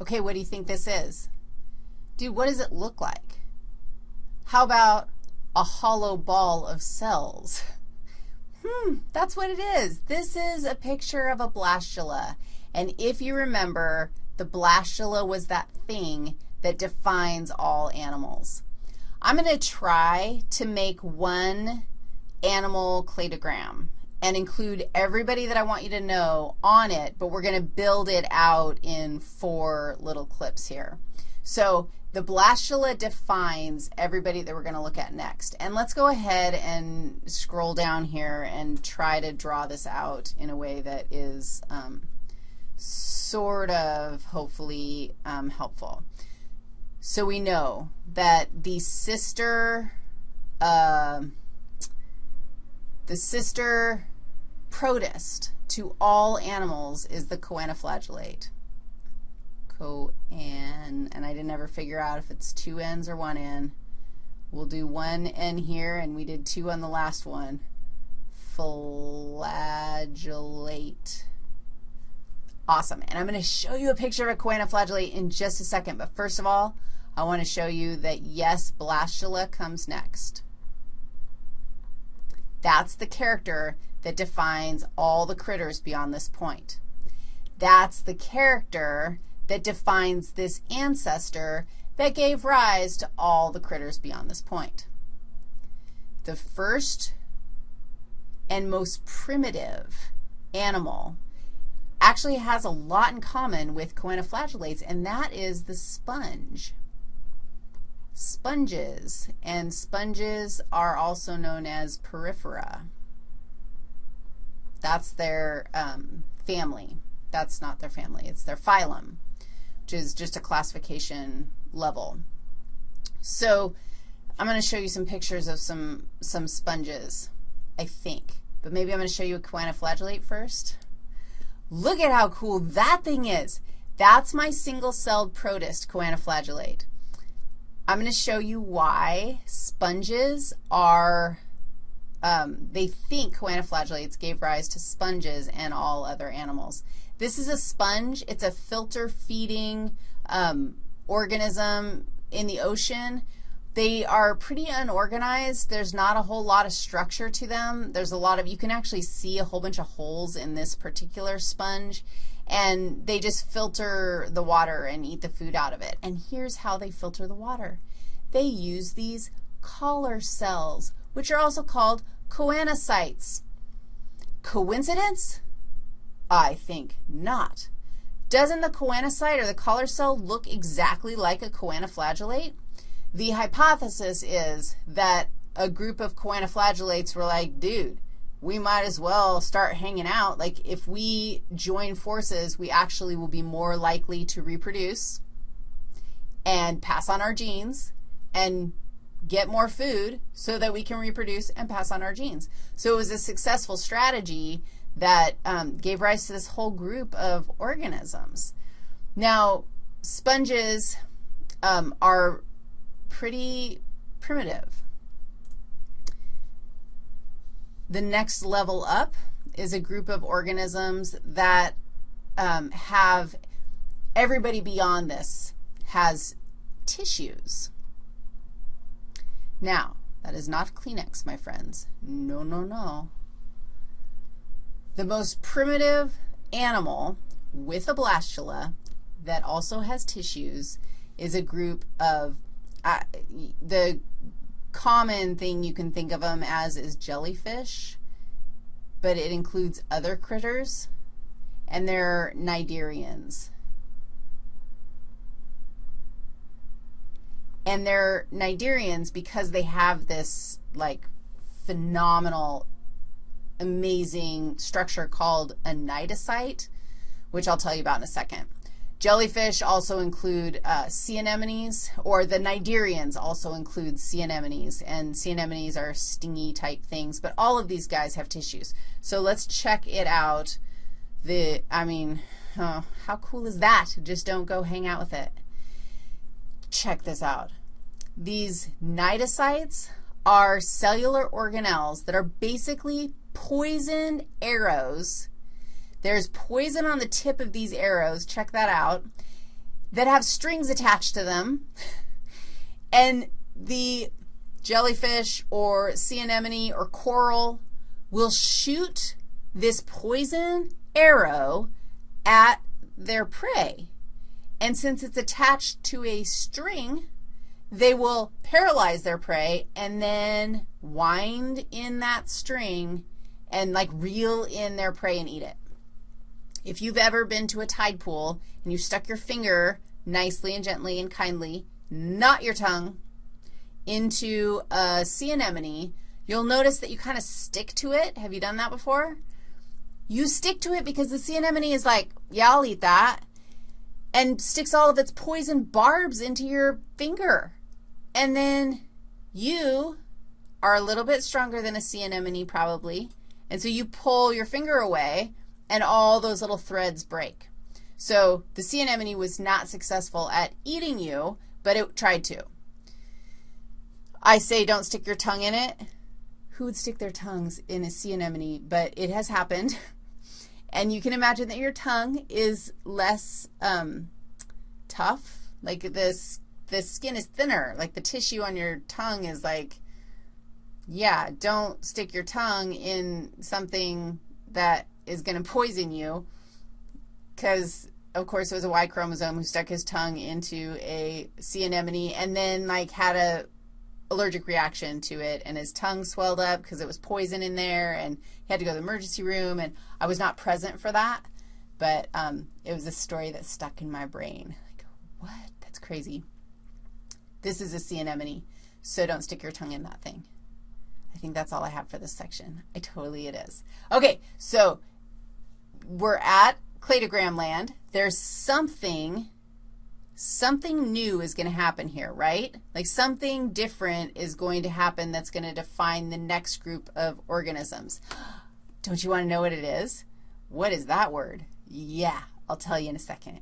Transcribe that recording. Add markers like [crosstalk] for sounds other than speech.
Okay, what do you think this is? Dude, what does it look like? How about a hollow ball of cells? [laughs] Hmm, that's what it is. This is a picture of a blastula. And if you remember, the blastula was that thing that defines all animals. I'm going to try to make one animal cladogram and include everybody that I want you to know on it, but we're going to build it out in four little clips here. So the blastula defines everybody that we're going to look at next. And let's go ahead and scroll down here and try to draw this out in a way that is um, sort of hopefully um, helpful. So we know that the sister, uh, the sister protist to all animals is the choanoflagellate. Coan, and I didn't ever figure out if it's two N's or one N. We'll do one N here, and we did two on the last one. Flagellate. Awesome. And I'm going to show you a picture of a choanoflagellate in just a second. But first of all, I want to show you that, yes, blastula comes next. That's the character that defines all the critters beyond this point. That's the character that defines this ancestor that gave rise to all the critters beyond this point. The first and most primitive animal actually has a lot in common with choanoflagellates, and that is the sponge sponges, and sponges are also known as porifera. That's their um, family. That's not their family. It's their phylum, which is just a classification level. So I'm going to show you some pictures of some, some sponges, I think. But maybe I'm going to show you a choanoflagellate first. Look at how cool that thing is. That's my single-celled protist choanoflagellate. I'm going to show you why sponges are, um, they think choanoflagellates gave rise to sponges and all other animals. This is a sponge. It's a filter-feeding um, organism in the ocean. They are pretty unorganized. There's not a whole lot of structure to them. There's a lot of, you can actually see a whole bunch of holes in this particular sponge and they just filter the water and eat the food out of it. And here's how they filter the water. They use these collar cells, which are also called choanocytes. Coincidence? I think not. Doesn't the choanocyte or the collar cell look exactly like a choanoflagellate? The hypothesis is that a group of choanoflagellates were like, dude, we might as well start hanging out. Like if we join forces, we actually will be more likely to reproduce and pass on our genes and get more food so that we can reproduce and pass on our genes. So it was a successful strategy that um, gave rise to this whole group of organisms. Now, sponges um, are pretty primitive. The next level up is a group of organisms that um, have, everybody beyond this has tissues. Now, that is not Kleenex, my friends. No, no, no. The most primitive animal with a blastula that also has tissues is a group of, uh, the common thing you can think of them as is jellyfish, but it includes other critters, and they're cnidarians. And they're cnidarians because they have this, like, phenomenal, amazing structure called a cnidocyte, which I'll tell you about in a second. Jellyfish also include uh, sea anemones, or the cnidarians also include sea anemones, and sea anemones are stingy type things, but all of these guys have tissues. So let's check it out. The, I mean, oh, how cool is that? Just don't go hang out with it. Check this out. These cnidocytes are cellular organelles that are basically poisoned arrows there's poison on the tip of these arrows. Check that out. that have strings attached to them, and the jellyfish or sea anemone or coral will shoot this poison arrow at their prey. And since it's attached to a string, they will paralyze their prey and then wind in that string and like reel in their prey and eat it. If you've ever been to a tide pool and you stuck your finger nicely and gently and kindly, not your tongue, into a sea anemone, you'll notice that you kind of stick to it. Have you done that before? You stick to it because the sea anemone is like, yeah, I'll eat that, and sticks all of its poison barbs into your finger. And then you are a little bit stronger than a sea anemone probably, and so you pull your finger away, and all those little threads break. So the sea anemone was not successful at eating you, but it tried to. I say don't stick your tongue in it. Who would stick their tongues in a sea anemone? But it has happened. [laughs] And you can imagine that your tongue is less um, tough. Like this, the skin is thinner. Like the tissue on your tongue is like, yeah, don't stick your tongue in something that is going to poison you because, of course, it was a Y chromosome who stuck his tongue into a sea anemone and then, like, had a allergic reaction to it, and his tongue swelled up because it was poison in there, and he had to go to the emergency room, and I was not present for that, but um, it was a story that stuck in my brain. Like, what? That's crazy. This is a sea anemone, so don't stick your tongue in that thing. I think that's all I have for this section. I totally it is. Okay, so we're at cladogram land. There's something something new is going to happen here, right? Like something different is going to happen that's going to define the next group of organisms. Don't you want to know what it is? What is that word? Yeah, I'll tell you in a second.